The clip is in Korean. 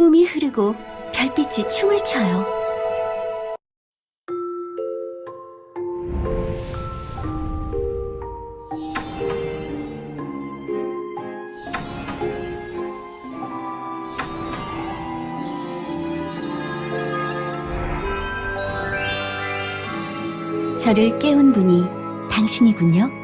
꿈이 흐르고 별빛이 춤을 춰요. 저를 깨운 분이 당신이군요.